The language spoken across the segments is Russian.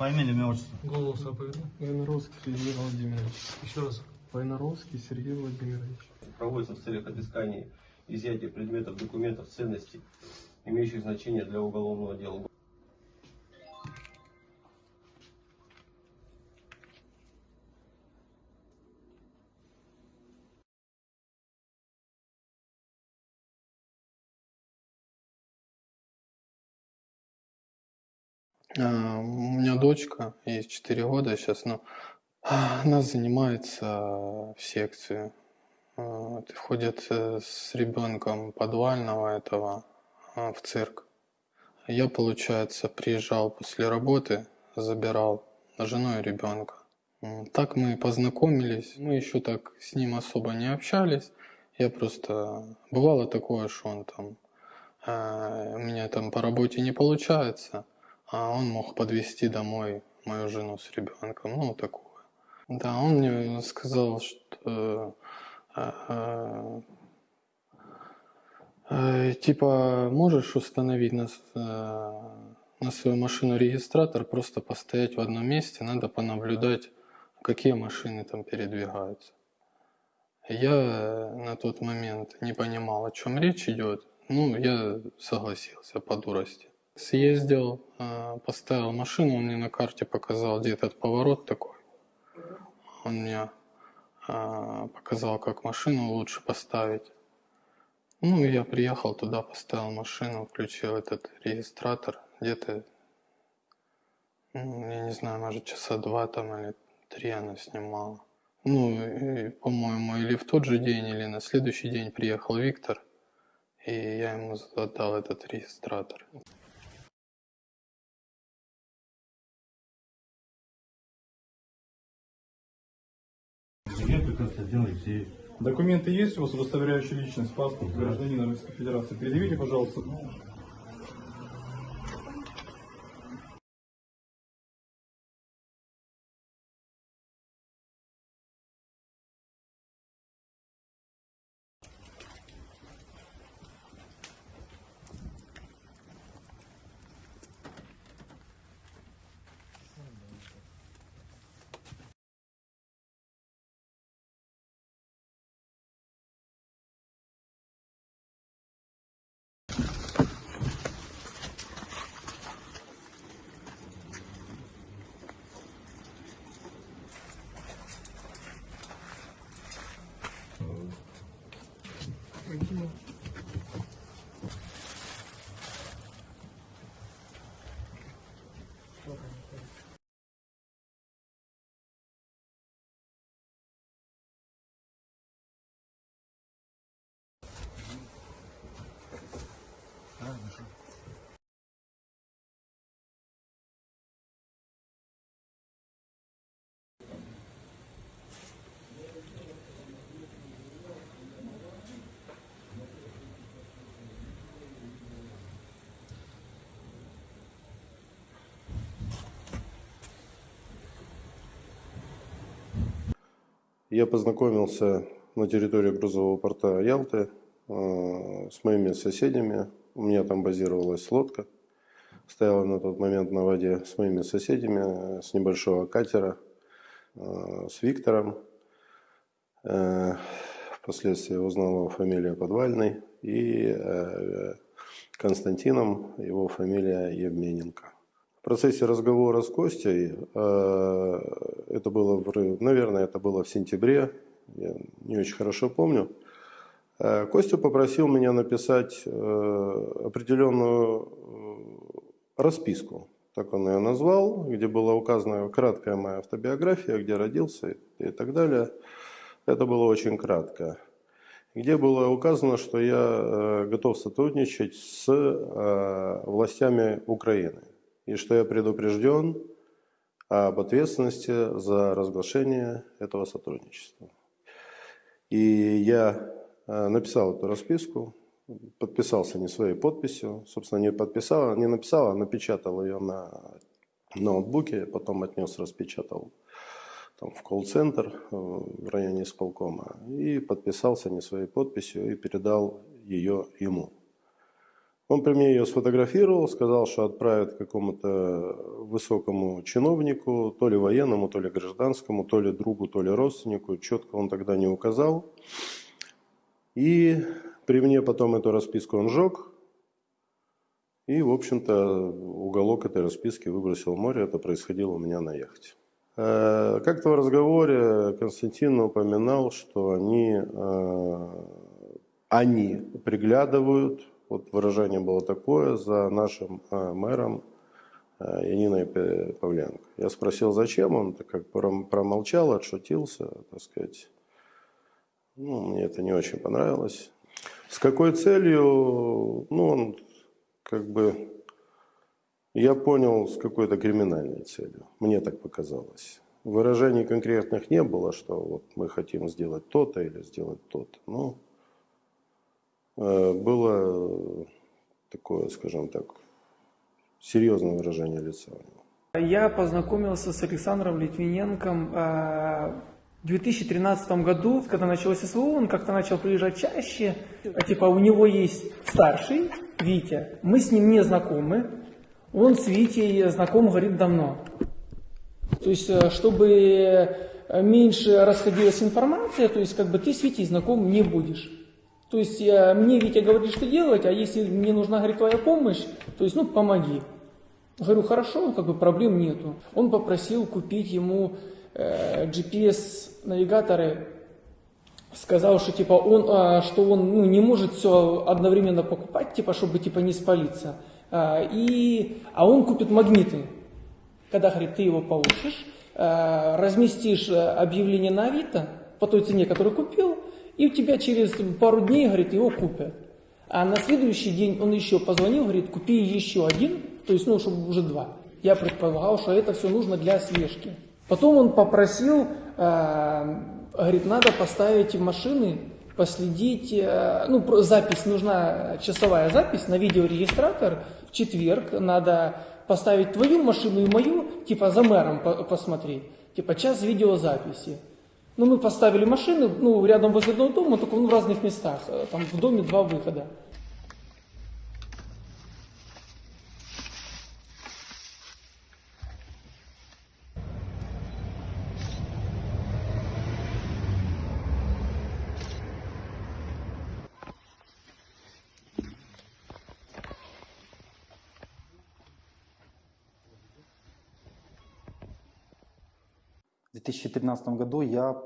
Фамилия, имя, отчество. Голос оповеду. Войнаровский Сергей Владимирович. Еще раз. Войнаровский Сергей Владимирович. проводится в целях отыскания изъятия предметов, документов, ценностей, имеющих значение для уголовного дела. А, У меня дочка, ей 4 года сейчас, но она занимается в секции. А, вот, Ходит э, с ребенком подвального этого в цирк. Я, получается, приезжал после работы, забирал жену и ребенка. Так мы познакомились. Мы еще так с ним особо не общались. Я просто... Бывало такое, что он там... э, У меня там по работе не получается, а он мог подвезти домой мою жену с ребенком. Ну, такое. Да, он мне сказал, что... э, э, э, Типа, можешь установить на, на свою машину регистратор, просто постоять в одном месте, надо понаблюдать, какие машины там передвигаются. Я на тот момент не понимал, о чем речь идет. Ну, я согласился по дурости. Съездил, э, поставил машину, он мне на карте показал, где этот поворот такой. Он мне э, показал, как машину лучше поставить. Ну, я приехал туда, поставил машину, включил этот регистратор. Где-то, ну, я не знаю, может, часа два там или три она снимала. Ну, по-моему, или в тот же день, или на следующий день приехал Виктор, и я ему задал этот регистратор. Документы есть у вас, удостоверяющие личность, паспорт гражданина Российской Федерации? Предъявите, пожалуйста. 들어가는 거예요. Я познакомился на территории грузового порта Ялты э, с моими соседями. У меня там базировалась лодка. Стояла на тот момент на воде с моими соседями, э, с небольшого катера, э, с Виктором. Впоследствии узнал его фамилия Подвальный. И Константином, его фамилия Евмененко. В процессе разговора с Костей, э, это было, в- наверное, это было в сентябре, я не очень хорошо помню, э, Костя попросил меня написать э, определенную расписку, так он ее назвал, где была указана краткая моя автобиография, где родился и так далее. Это было очень кратко. Где было указано, что я готов сотрудничать с властями Украины и что я предупрежден об ответственности за разглашение этого сотрудничества. И я э, написал эту расписку, подписался не своей подписью, собственно, не подписал, не написал, а напечатал ее на ноутбуке, потом отнес, распечатал там, в колл-центр э, в районе исполкома и подписался не своей подписью и передал ее ему. Он при мне ее сфотографировал, сказал, что отправит какому-то высокому чиновнику, то ли военному, то ли гражданскому, то ли другу, то ли родственнику. Четко он тогда не указал. И при мне потом эту расписку он сжег. И, в общем-то, уголок этой расписки выбросил в море. Это происходило у меня на яхте. Э, Как-то в разговоре Константин упоминал, что они, э, они приглядывают, вот выражение было такое, за нашим э, мэром э, Яниной Павленко. Я спросил, зачем он, так как пром- промолчал, отшутился, так сказать. Ну, мне это не очень понравилось. С какой целью? Ну, он как бы... Я понял, с какой-то криминальной целью. Мне так показалось. Выражений конкретных не было, что вот мы хотим сделать то-то или сделать то-то. Э, было такое, скажем так, серьезное выражение лица. Я познакомился с Александром Литвиненком э, в 2013 году, когда началось СВО, он как-то начал приезжать чаще. А, Типа у него есть старший, Витя, мы с ним не знакомы, он с Витей знаком, говорит, давно. То есть, э, чтобы э, меньше расходилась информация, то есть, как бы ты с Витей знаком не будешь. То есть, э, мне Витя говорит, что делать, а если мне нужна, говорит, твоя помощь, то есть, ну, помоги. Говорю, хорошо, как бы проблем нету. Он попросил купить ему э, GPS-навигаторы, сказал, что типа он, а, что он ну, не может все одновременно покупать, типа, чтобы типа не спалиться. А, и, а он купит магниты. Когда, говорит, ты его получишь, э, разместишь э, объявление на Авито по той цене, которую купил, и у тебя через пару дней, говорит, его купят. А на следующий день он еще позвонил, говорит, купи еще один, то есть, ну, чтобы уже два. Я предполагал, что это все нужно для слежки. Потом он попросил, э, говорит, надо поставить в машины, последить, э, ну, запись, нужна часовая запись на видеорегистратор. В четверг надо поставить твою машину и мою, типа за мэром по- посмотреть, типа час видеозаписи. Ну, мы поставили машины, ну, рядом возле одного дома, только ну, в разных местах. Э, Там в доме два выхода. 2013 году я,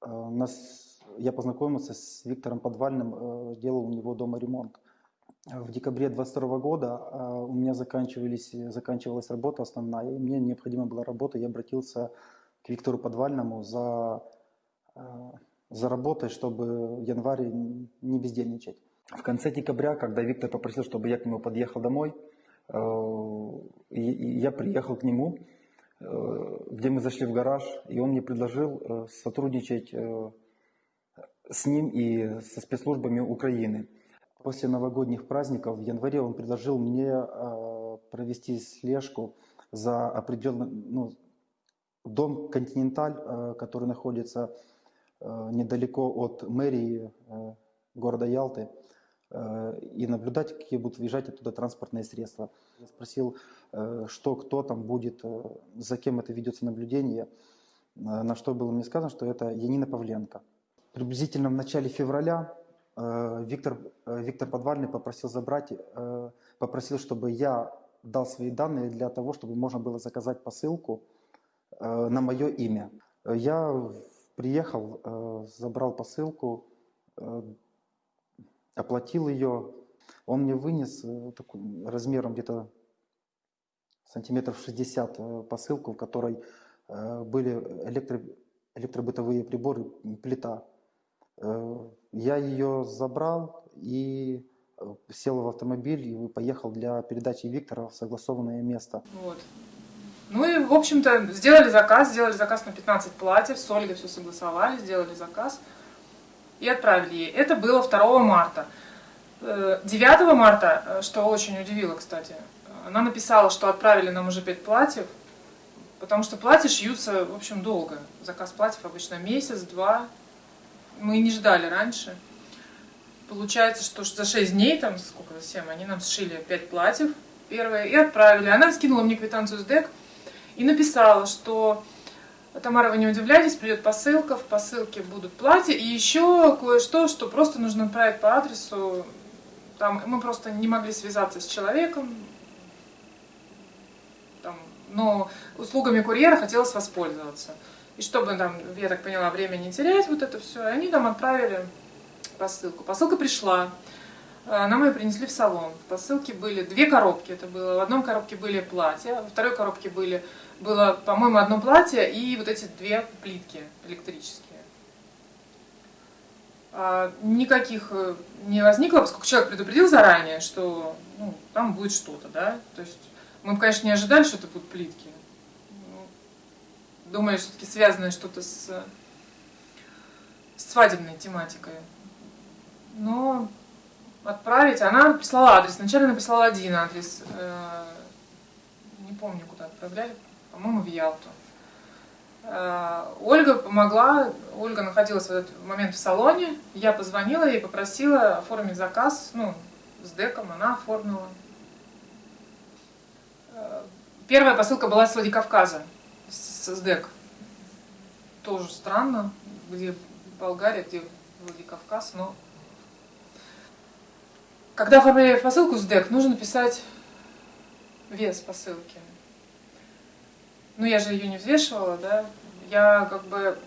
э, нас, я познакомился с Виктором Подвальным, э, делал у него дома ремонт. В декабре 22 года э, у меня заканчивались, заканчивалась работа основная, и мне необходима была работа. Я обратился к Виктору Подвальному за, э, за работой, чтобы в январе не бездельничать. В конце декабря, когда Виктор попросил, чтобы я к нему подъехал домой, э, я приехал к нему, где мы зашли в гараж, и он мне предложил э, сотрудничать э, с ним и со спецслужбами Украины. После новогодних праздников в январе он предложил мне э, провести слежку за определенным ну, дом Континенталь, э, который находится э, недалеко от мэрии э, города Ялты, э, и наблюдать, какие будут въезжать оттуда транспортные средства. Я спросил, э, что, кто там будет, э, за кем это ведется наблюдение, э, на что было мне сказано, что это Янина Павленко. Приблизительно в начале февраля э, Виктор, э, Виктор Подвальный попросил забрать, э, попросил, чтобы я дал свои данные для того, чтобы можно было заказать посылку э, на мое имя. Э, Я приехал, э, забрал посылку, э, оплатил ее. Он мне вынес э, размером где-то сантиметров 60 э, посылку, в которой э, были электро, электробытовые приборы, плита. Я ее забрал и сел в автомобиль и поехал для передачи Виктора в согласованное место. Вот. Ну и, в общем-то, сделали заказ, сделали заказ на 15 платьев, с Ольгой все согласовали, сделали заказ и отправили ей. Это было 2 марта. Э, 9 марта, э, что очень удивило, кстати, она написала, что отправили нам уже 5 платьев, потому что платья шьются, в общем, долго. Заказ платьев обычно месяц, два. Мы не ждали раньше. получается, что за 6 дней, там сколько, за 7, они нам сшили 5 платьев первое и отправили. Она скинула мне квитанцию с ДЭК и написала, что Тамара, вы не удивляйтесь, придет посылка, в посылке будут платья и еще кое-что, что просто нужно отправить по адресу. Там, мы просто не могли связаться с человеком, там, но услугами курьера хотелось воспользоваться. И чтобы там, я так поняла, время не терять, вот это все, они нам отправили посылку. Посылка пришла, нам ее принесли в салон. В посылке были две коробки, это было. В одном коробке были платья, во второй коробке были, было, по-моему, одно платье и вот эти две плитки электрические. А, Никаких э, не возникло, поскольку человек предупредил заранее, что ну, там будет что-то, да. То есть мы, конечно, не ожидали, что это будут плитки. Ну, Думали, что все-таки связанное что-то с, с свадебной тематикой. Но отправить, она прислала адрес. Сначала она прислала один адрес. э, Не помню, куда отправляли. По-моему, в Ялту. Э, Ольга помогла, Ольга находилась в этот момент в салоне, я позвонила ей, попросила оформить заказ, ну, с деком, она оформила. Э, Первая посылка была с Владикавказа, с, с дек. Тоже странно, где Болгария, где Владикавказ, но... Когда оформляешь посылку с дек, нужно писать вес посылки. Ну, я же ее не взвешивала, да. Я как бы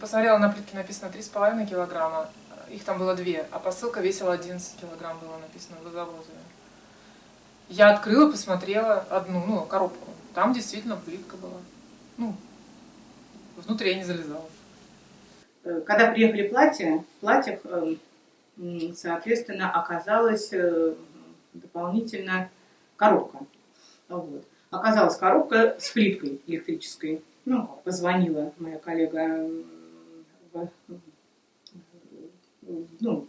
посмотрела на плитке, написано 3,5 килограмма. Их там было две, а посылка весила 11 килограмм, было написано в завозе. Я открыла, посмотрела одну, ну, коробку. Там действительно плитка была. Ну, внутрь я не залезала. Э, Когда приехали платья, в платьях, э, соответственно, оказалась э, дополнительно коробка. Вот. Оказалась коробка с плиткой электрической. Ну, позвонила моя коллега в- в- ну,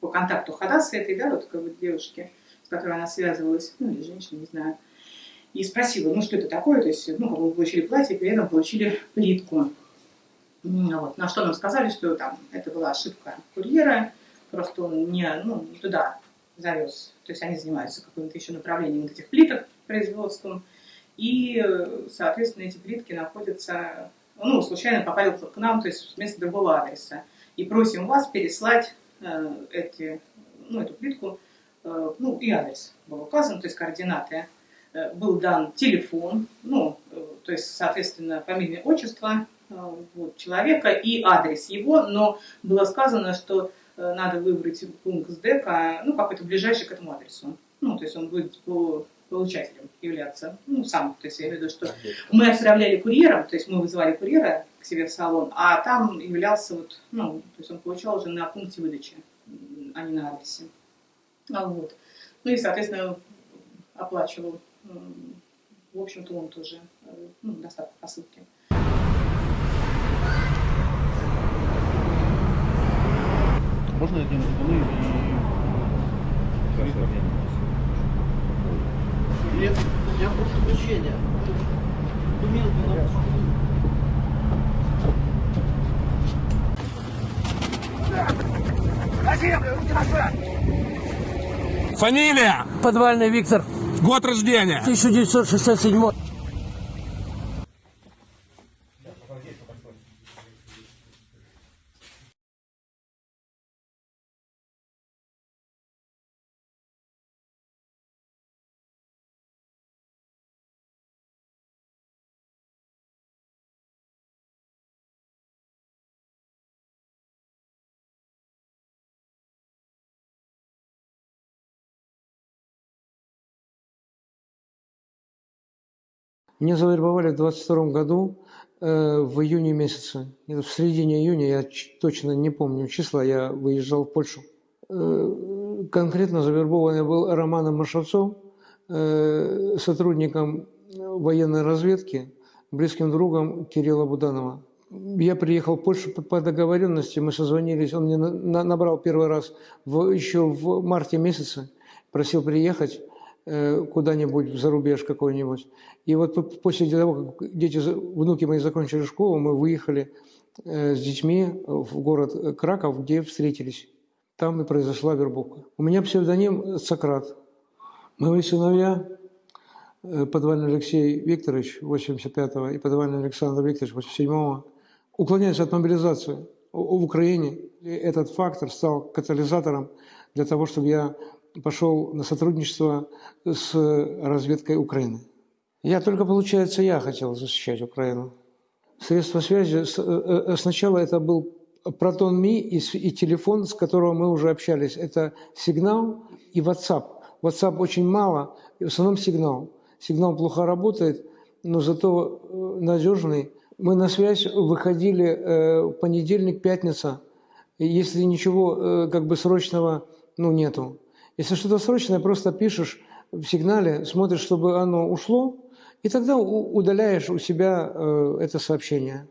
по контакту Хадаса этой, да, вот как бы девушки, с которой она связывалась, ну, или женщина, не знаю, и спросила, ну, что это такое, то есть, ну, как бы получили платье, при этом получили плитку. Вот. На что нам сказали, что там это была ошибка курьера, просто он не, ну, не туда завез. То есть они занимаются каким-то еще направлением вот этих плиток производством. И, соответственно, эти плитки находятся, ну, случайно попали к нам, то есть вместо другого адреса. И просим вас переслать э, эти, ну, эту плитку, э, ну, и адрес был указан, то есть координаты. Э, был дан телефон, ну, э, то есть, соответственно, фамилия, отчество э, вот, человека и адрес его, но было сказано, что э, надо выбрать пункт с ну, какой-то ближайший к этому адресу. Ну, то есть он будет по получателем являться, ну, сам, то есть я имею в виду, что мы отправляли курьером, то есть мы вызывали курьера к себе в салон, а там являлся вот, ну, то есть он получал уже на пункте выдачи, а не на адресе. А вот. Ну и, соответственно, оплачивал, в общем-то, он тоже, ну, доставку посылки. Можно один и... Нет, я прошу прощения. Документы надо Фамилия? Подвальный Виктор, Год рождения? 1967. Меня завербовали в 22 году э, в июне месяце. Это в середине июня, я точно не помню числа, я выезжал в Польшу. Э, конкретно завербованный был Романом Машевцом, э, сотрудником военной разведки, близким другом Кирилла Буданова. Я приехал в Польшу по, договоренности, мы созвонились, он мне на- на- набрал первый раз в, еще в марте месяце, просил приехать куда-нибудь в зарубеж какой-нибудь. И вот по- после того, как дети, за- внуки мои закончили школу, мы выехали э, с детьми в город Краков, где встретились. там и произошла вербовка. У меня псевдоним Сократ. Мои сыновья, э, подвальный Алексей Викторович, 85-го, и подвальный Александр Викторович, 87-го, уклоняются от мобилизации в Украине. И этот фактор стал катализатором для того, чтобы я пошел на сотрудничество с разведкой Украины. Я только, получается, я хотел защищать Украину. Средства связи, с- э, э, сначала это был Протон Ми и, телефон, с которого мы уже общались. Это сигнал и WhatsApp. WhatsApp очень мало, и в основном сигнал. Сигнал плохо работает, но зато э, надежный. Мы на связь выходили э, понедельник, пятница. Если ничего э, как бы срочного ну, нету. Если что-то срочное, просто пишешь в сигнале, смотришь, чтобы оно ушло, и тогда удаляешь у себя э, это сообщение.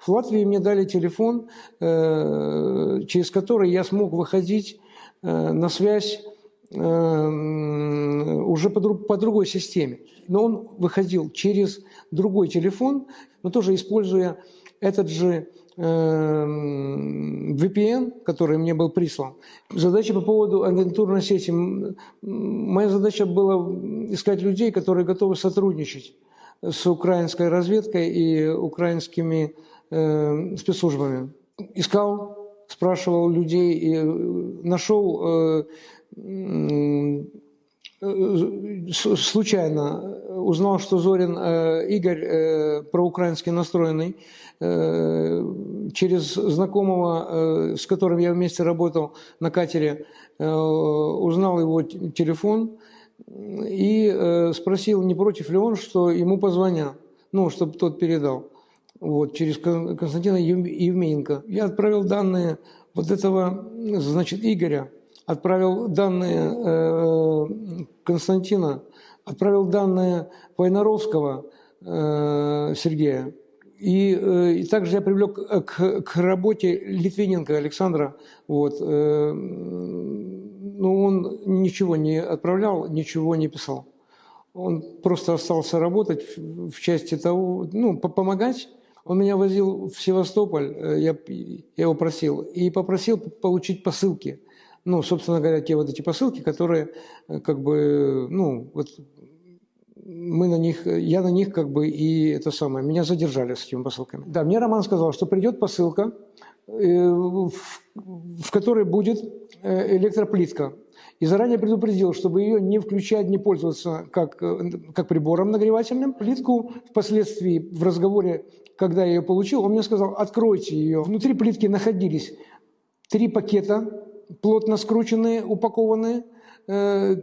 В Латвии мне дали телефон, э, через который я смог выходить э, на связь уже по, друг- по другой системе. Но он выходил через другой телефон, но тоже используя этот же VPN, который мне был прислан. Задача по поводу агентурной сети. Моя задача была искать людей, которые готовы сотрудничать с украинской разведкой и украинскими э, спецслужбами. Искал, спрашивал людей и э, нашел э, э, случайно узнал, что Зорин э, Игорь э, проукраински настроенный, э, через знакомого, э, с которым я вместе работал на катере, э, узнал его телефон и э, спросил, не против ли он, что ему позвонят, ну, чтобы тот передал. Вот, через Кон- Константина Ев- Евмененко. Я отправил данные вот этого, значит, Игоря, отправил данные э, Константина, отправил данные Войнаровского э, Сергея. И, э, и также я привлек э, к, к работе Литвиненко Александра. Вот, э, но он ничего не отправлял, ничего не писал. Он просто остался работать в, в части того, ну, по- помогать. Он меня возил в Севастополь, э, я, я его просил, и попросил получить посылки. Ну, собственно говоря, те вот эти посылки, которые э, как бы, ну, вот мы на них, я на них как бы и это самое, меня задержали с этими посылками. Да, мне Роман сказал, что придет посылка, э, в, которой будет э, электроплитка. И заранее предупредил, чтобы ее не включать, не пользоваться как, как прибором нагревательным. Плитку впоследствии в разговоре, когда я ее получил, он мне сказал, откройте ее. Внутри плитки находились три пакета, плотно скрученные, упакованные. Э,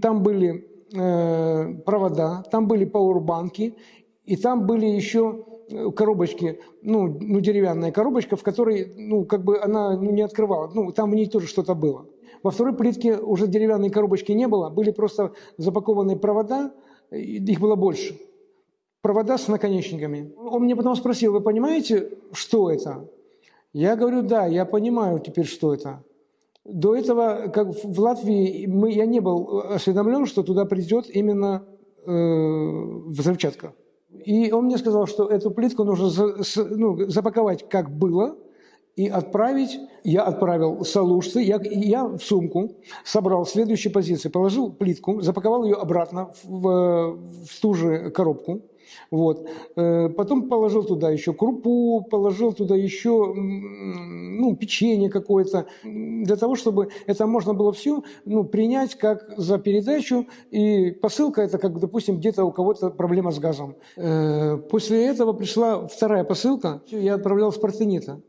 Там были э, провода, там были пауэрбанки, и там были еще э, коробочки, ну, ну, деревянная коробочка, в которой, ну, как бы она ну, не открывала, ну, там в ней тоже что-то было. Во второй плитке уже деревянной коробочки не было, были просто запакованные провода, их было больше. Провода с наконечниками. Он мне потом спросил, вы понимаете, что это? Я говорю, да, я понимаю теперь, что это. До этого, как в Латвии, мы, я не был осведомлен, что туда придет именно э, взрывчатка. И он мне сказал, что эту плитку нужно за- с- ну, запаковать как было и отправить. Я отправил салужцы, я, я в сумку собрал следующие позиции, положил плитку, запаковал ее обратно в, в ту же коробку. Вот. Э, Потом положил туда еще крупу, положил туда еще ну, печенье какое-то, для того, чтобы это можно было все ну, принять как за передачу. И посылка это как, допустим, где-то у кого-то проблема с газом. Э, После этого пришла вторая посылка, я отправлял с Партенита.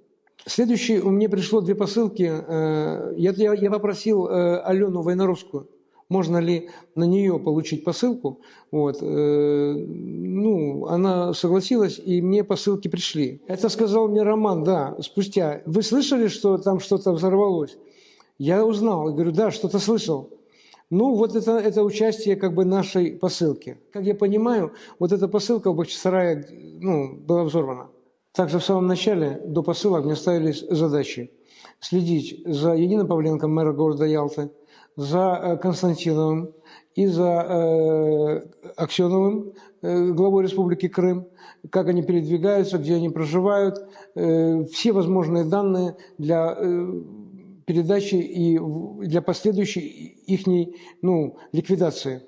Следующий, у меня пришло две посылки. э, Я, я, я попросил э, Алену Войнаровскую, можно ли на нее получить посылку. Вот. э, Ну, она согласилась, и мне посылки пришли. Это сказал мне Роман, да, спустя. Вы слышали, что там что-то взорвалось? Я узнал, говорю, да, что-то слышал. Ну, вот это, это участие как бы нашей посылки. Как я понимаю, вот эта посылка в Бахчисарае ну, была взорвана. Также в самом начале, до посылок, мне ставились задачи. Следить за Единым Павленко, мэра города Ялты, за э, Константиновым и за э, Аксеновым, э, главой Республики Крым, как они передвигаются, где они проживают, э, все возможные данные для э, передачи и для последующей их ну, ликвидации.